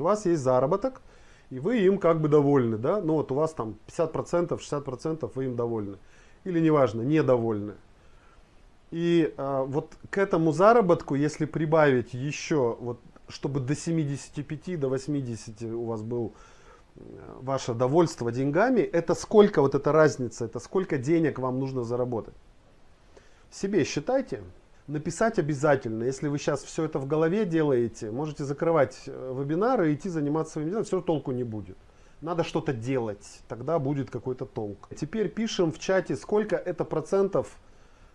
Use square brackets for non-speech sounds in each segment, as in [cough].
У вас есть заработок, и вы им как бы довольны, да? Ну вот у вас там 50%, 60% вы им довольны. Или неважно, недовольны. И а, вот к этому заработку, если прибавить еще, вот, чтобы до 75, до 80 у вас был э, ваше довольство деньгами, это сколько вот эта разница, это сколько денег вам нужно заработать. Себе считайте. Написать обязательно. Если вы сейчас все это в голове делаете, можете закрывать э, вебинары и идти заниматься своим делом, все толку не будет. Надо что-то делать, тогда будет какой-то толк. Теперь пишем в чате, сколько это процентов,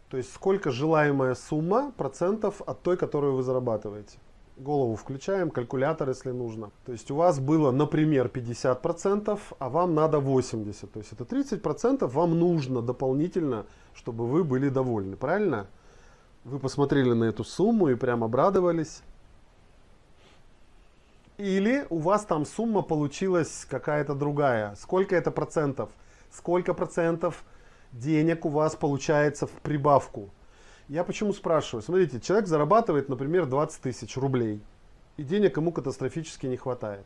то есть сколько желаемая сумма процентов от той, которую вы зарабатываете. Голову включаем, калькулятор, если нужно. То есть у вас было, например, 50%, а вам надо 80%. То есть это 30% вам нужно дополнительно, чтобы вы были довольны. Правильно? Вы посмотрели на эту сумму и прям обрадовались. Или у вас там сумма получилась какая-то другая. Сколько это процентов? Сколько процентов денег у вас получается в прибавку? Я почему спрашиваю? Смотрите, человек зарабатывает, например, 20 тысяч рублей. И денег ему катастрофически не хватает.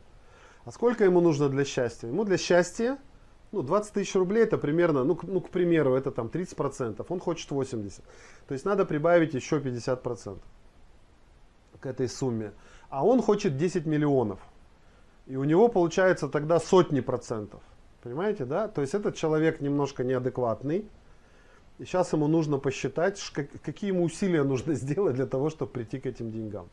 А сколько ему нужно для счастья? Ему для счастья ну, 20 тысяч рублей это примерно, ну, ну, к примеру, это там 30%, он хочет 80%. То есть надо прибавить еще 50% к этой сумме. А он хочет 10 миллионов. И у него получается тогда сотни процентов. Понимаете, да? То есть этот человек немножко неадекватный. И сейчас ему нужно посчитать, какие ему усилия нужно [laughs] сделать для того, чтобы прийти к этим деньгам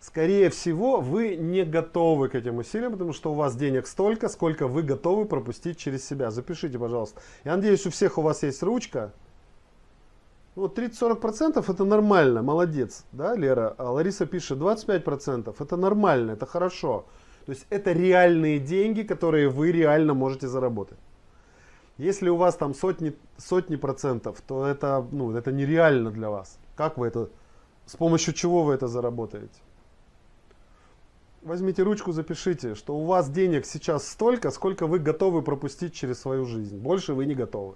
скорее всего, вы не готовы к этим усилиям, потому что у вас денег столько, сколько вы готовы пропустить через себя. Запишите, пожалуйста. Я надеюсь, у всех у вас есть ручка. Вот 30-40% это нормально, молодец, да, Лера? А Лариса пишет 25%, это нормально, это хорошо. То есть это реальные деньги, которые вы реально можете заработать. Если у вас там сотни, сотни процентов, то это, ну, это нереально для вас. Как вы это, с помощью чего вы это заработаете? Возьмите ручку, запишите, что у вас денег сейчас столько, сколько вы готовы пропустить через свою жизнь. Больше вы не готовы.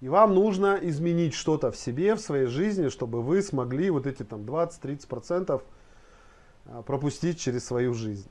И вам нужно изменить что-то в себе, в своей жизни, чтобы вы смогли вот эти там 20-30% а, пропустить через свою жизнь.